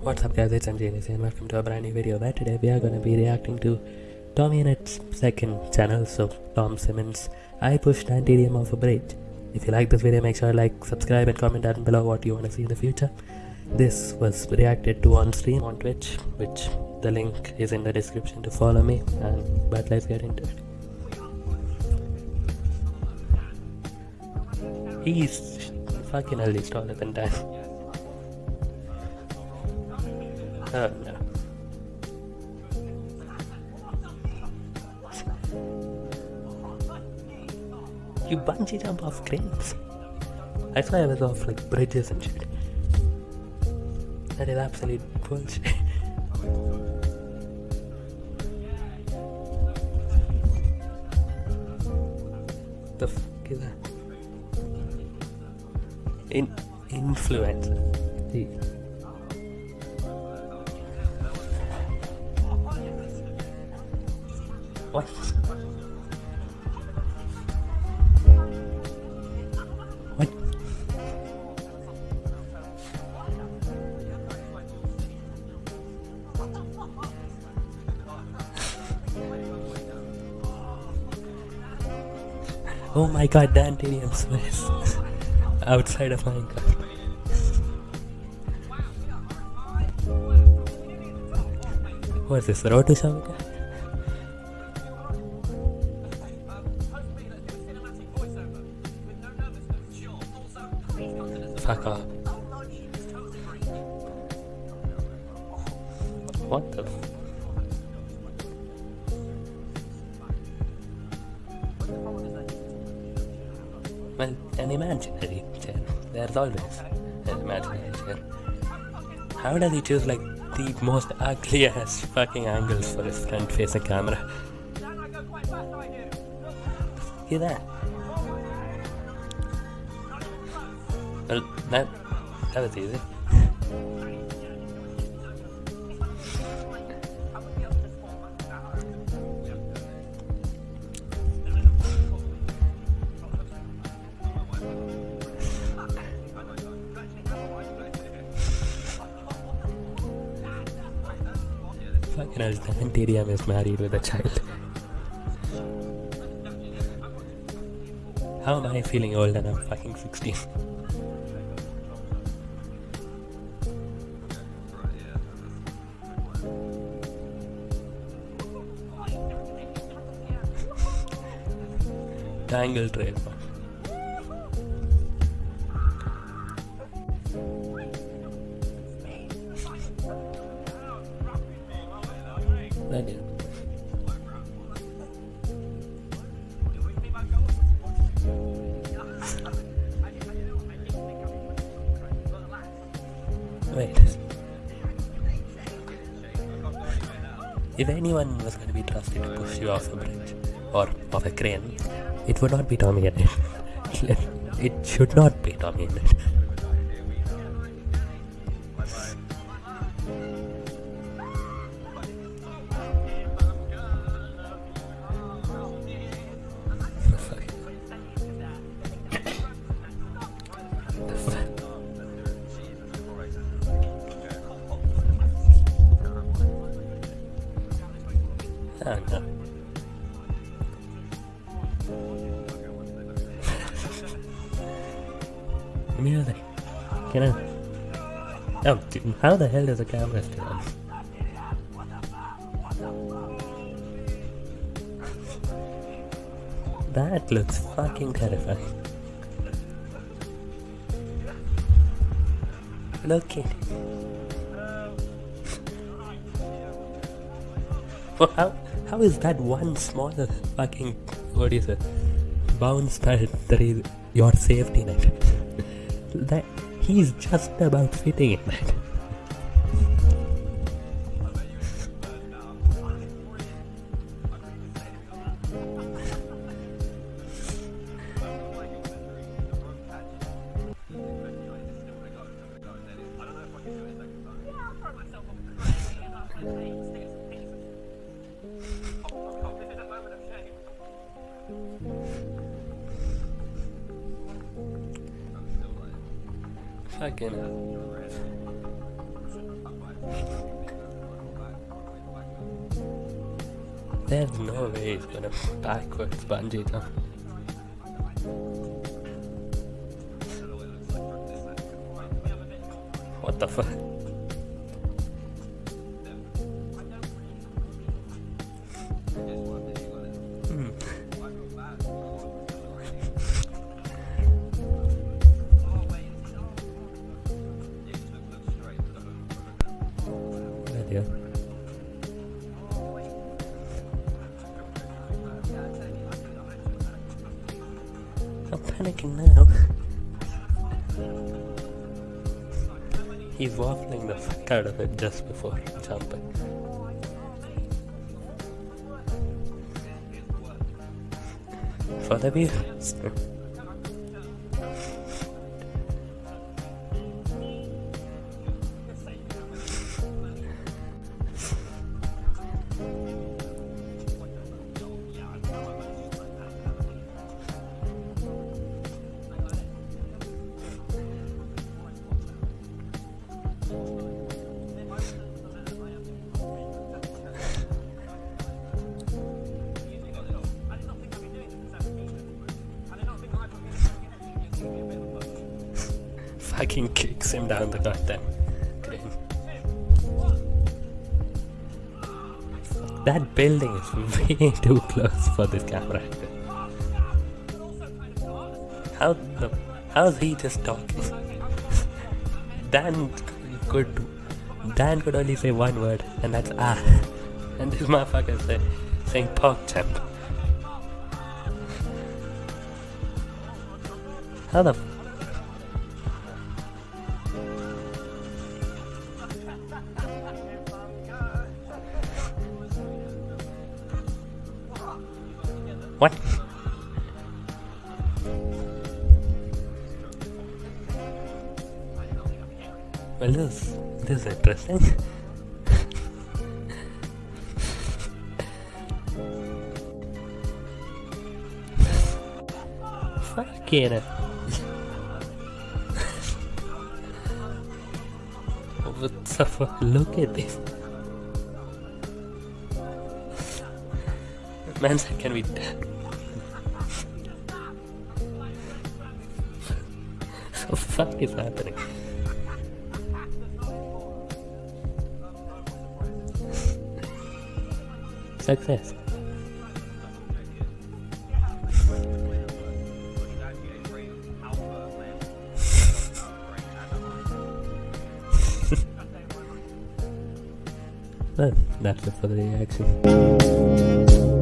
What's up guys, it's MJ and welcome to a brand new video where today we are going to be reacting to TommyInnit's second channel, so Tom Simmons. I pushed DanTDM off a bridge. If you like this video, make sure to like, subscribe and comment down below what you want to see in the future. This was reacted to on stream on Twitch, which the link is in the description to follow me. And but let's get into it. He's fucking hell, he's taller than Dan. Oh no. You bungee jump off cranes. I thought I was off like bridges and shit. That is absolute bullshit. the fuck is that? In influencer. See. What? What? Oh my god, Dantinium Swiss. Outside of Minecraft. What is this, Road to Shamika? Fuck off. What the? An imaginary chair. There's always an imaginary chair. How does he choose like the most ugly ass fucking angles for his front facing camera? Hear that? Well, that, that was easy. Fucking hell, DanTDM is married with a child. How am I feeling old and I'm fucking 16? Tangle trademark. That is. Wait. If anyone was going to be trusted to push you off a bridge or off a crane, it would not be TommyInnit it. Should not be TommyInnit Oh no. Music. Can I? Oh, dude, how the hell does the camera still on? That looks fucking terrifying. Look at it. Well, how is that one small fucking what is it? Bounce that there is your safety net. that he's just about fitting in that. Fucking hell. There's no way he's gonna backwards bungee jump. What the fuck? I'm panicking now. He's waffling the fuck out of it just before jumping. For the viewers. Fucking kicks him down the goddamn. That building is way too close for this camera. How the how's he just talking? Dan could Dan could only say one word and that's ah and this motherfucker say saying pork chop. How the What? Well, this, this is interesting. Fucking it. what the fuck? Look at this. Man can we... the fuck is happening? Success. That's it for the reaction.